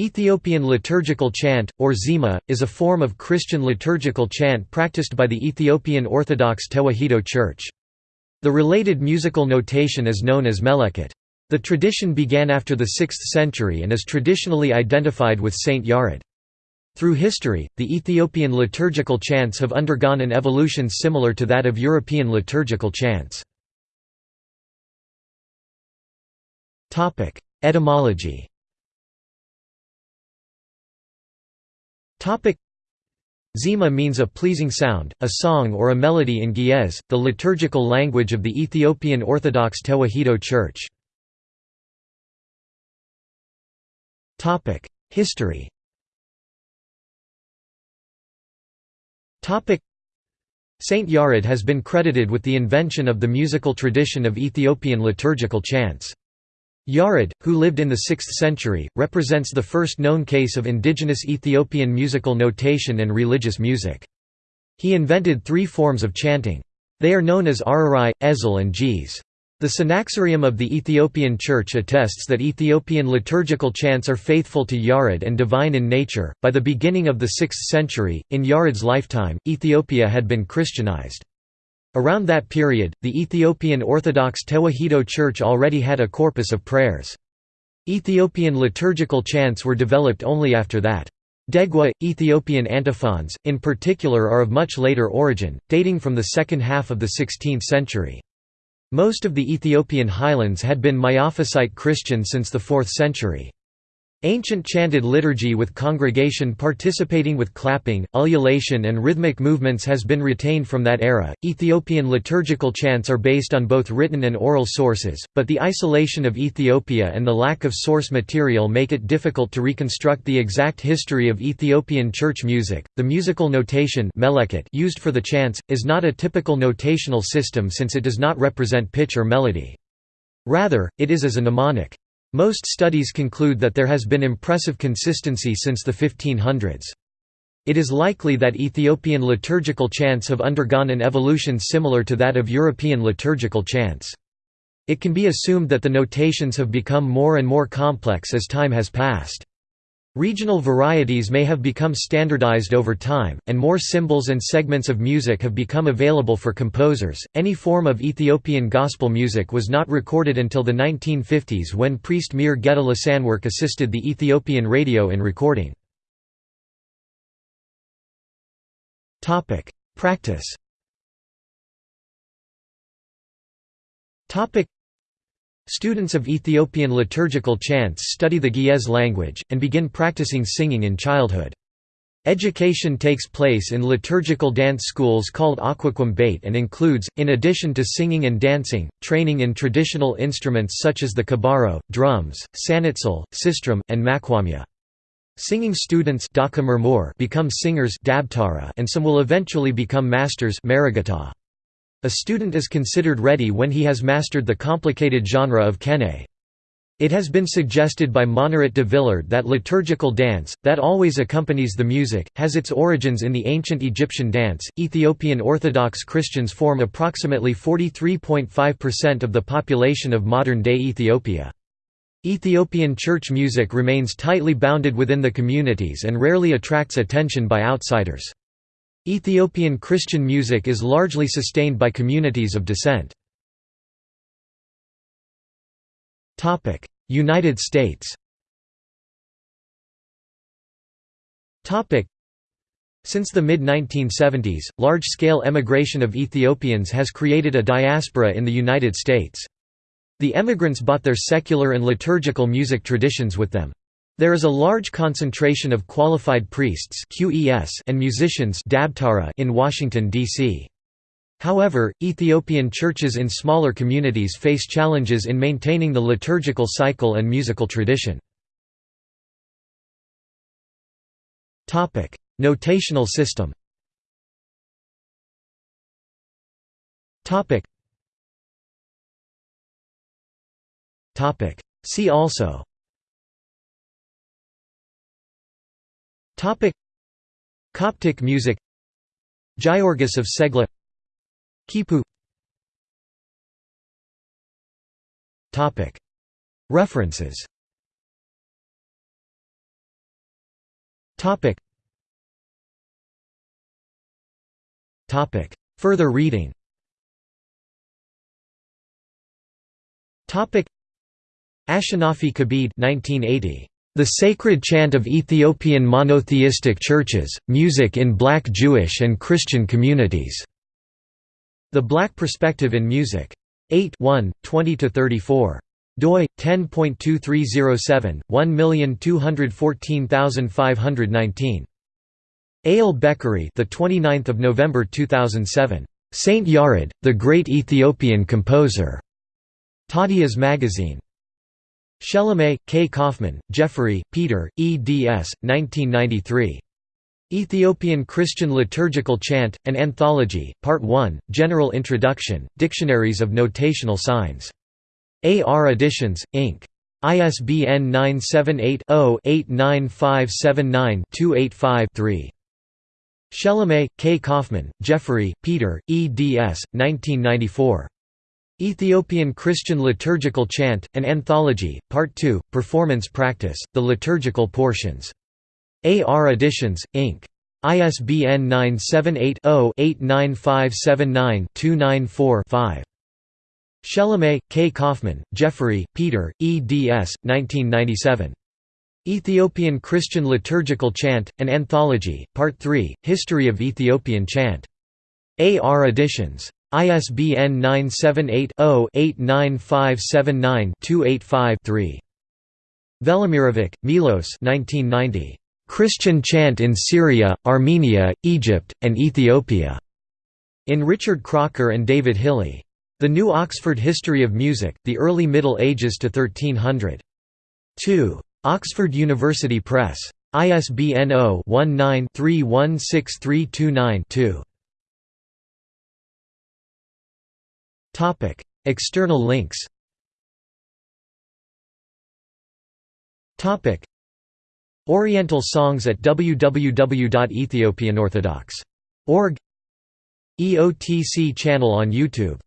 Ethiopian liturgical chant, or Zema, is a form of Christian liturgical chant practiced by the Ethiopian Orthodox Tewahedo Church. The related musical notation is known as meleket. The tradition began after the 6th century and is traditionally identified with Saint Yared. Through history, the Ethiopian liturgical chants have undergone an evolution similar to that of European liturgical chants. Etymology Zema means a pleasing sound, a song or a melody in Ge'ez, the liturgical language of the Ethiopian Orthodox Tewahedo Church. History Saint Yared has been credited with the invention of the musical tradition of Ethiopian liturgical chants. Yared, who lived in the 6th century, represents the first known case of indigenous Ethiopian musical notation and religious music. He invented three forms of chanting. They are known as Ararai, Ezel and Ge'ez. The Synaxarium of the Ethiopian Church attests that Ethiopian liturgical chants are faithful to Yared and divine in nature. By the beginning of the 6th century, in Yared's lifetime, Ethiopia had been Christianized. Around that period, the Ethiopian Orthodox Tewahedo Church already had a corpus of prayers. Ethiopian liturgical chants were developed only after that. Degwa, Ethiopian antiphons, in particular are of much later origin, dating from the second half of the 16th century. Most of the Ethiopian highlands had been Miaphysite Christian since the 4th century. Ancient chanted liturgy with congregation participating with clapping, ululation, and rhythmic movements has been retained from that era. Ethiopian liturgical chants are based on both written and oral sources, but the isolation of Ethiopia and the lack of source material make it difficult to reconstruct the exact history of Ethiopian church music. The musical notation used for the chants is not a typical notational system since it does not represent pitch or melody. Rather, it is as a mnemonic. Most studies conclude that there has been impressive consistency since the 1500s. It is likely that Ethiopian liturgical chants have undergone an evolution similar to that of European liturgical chants. It can be assumed that the notations have become more and more complex as time has passed. Regional varieties may have become standardized over time, and more symbols and segments of music have become available for composers. Any form of Ethiopian gospel music was not recorded until the 1950s when priest Mir Sanwork assisted the Ethiopian radio in recording. Practice Students of Ethiopian liturgical chants study the Ge'ez language, and begin practicing singing in childhood. Education takes place in liturgical dance schools called Aquaquam Bait and includes, in addition to singing and dancing, training in traditional instruments such as the kabaro, drums, sanitsil, sistrum, and makwamya. Singing students become singers and some will eventually become masters a student is considered ready when he has mastered the complicated genre of kene. It has been suggested by Monneret de Villard that liturgical dance, that always accompanies the music, has its origins in the ancient Egyptian dance. Ethiopian Orthodox Christians form approximately 43.5% of the population of modern day Ethiopia. Ethiopian church music remains tightly bounded within the communities and rarely attracts attention by outsiders. Ethiopian Christian music is largely sustained by communities of descent. United States since the mid-1970s, large-scale emigration of Ethiopians has created a diaspora in the United States. The emigrants brought their secular and liturgical music traditions with them. There is a large concentration of qualified priests and musicians in Washington, D.C. However, Ethiopian churches in smaller communities face challenges in maintaining the liturgical cycle and musical tradition. Notational system See also Topic. Coptic music. Giorgis of Segla. Kipu. Topic. References. Topic. Topic. Further reading. Topic. Ashenafi Kabid 1980. The Sacred Chant of Ethiopian Monotheistic Churches, Music in Black Jewish and Christian Communities. The Black Perspective in Music. 8 1, 20–34 doi 10.2307 1214519 Ayele Bekerie the 29th of November 2007 Saint Yared the great Ethiopian composer. Tadias magazine Shelemay, K. Kaufman, Jeffery, Peter, eds. 1993. Ethiopian Christian Liturgical Chant, An Anthology, Part 1, General Introduction, Dictionaries of Notational Signs. AR Editions, Inc. ISBN 978-0-89579-285-3. Shelemay, K. Kaufman, Jeffery, Peter, eds. 1994. Ethiopian Christian Liturgical Chant, An Anthology, Part 2, Performance Practice, The Liturgical Portions. AR Editions, Inc. ISBN 978-0-89579-294-5. Shelemay, K. Kaufman, Jeffery, Peter, eds. 1997. Ethiopian Christian Liturgical Chant, An Anthology, Part 3, History of Ethiopian Chant. AR Editions. ISBN 978-0-89579-285-3. Velimirovic, Milos Christian Chant in Syria, Armenia, Egypt, and Ethiopia. In Richard Crocker and David Hilley. The New Oxford History of Music, The Early Middle Ages to 1300. 2. Oxford University Press. ISBN 0-19-316329-2. Topic: External links. Topic: Oriental songs at www.ethiopianorthodox.org EOTC channel on YouTube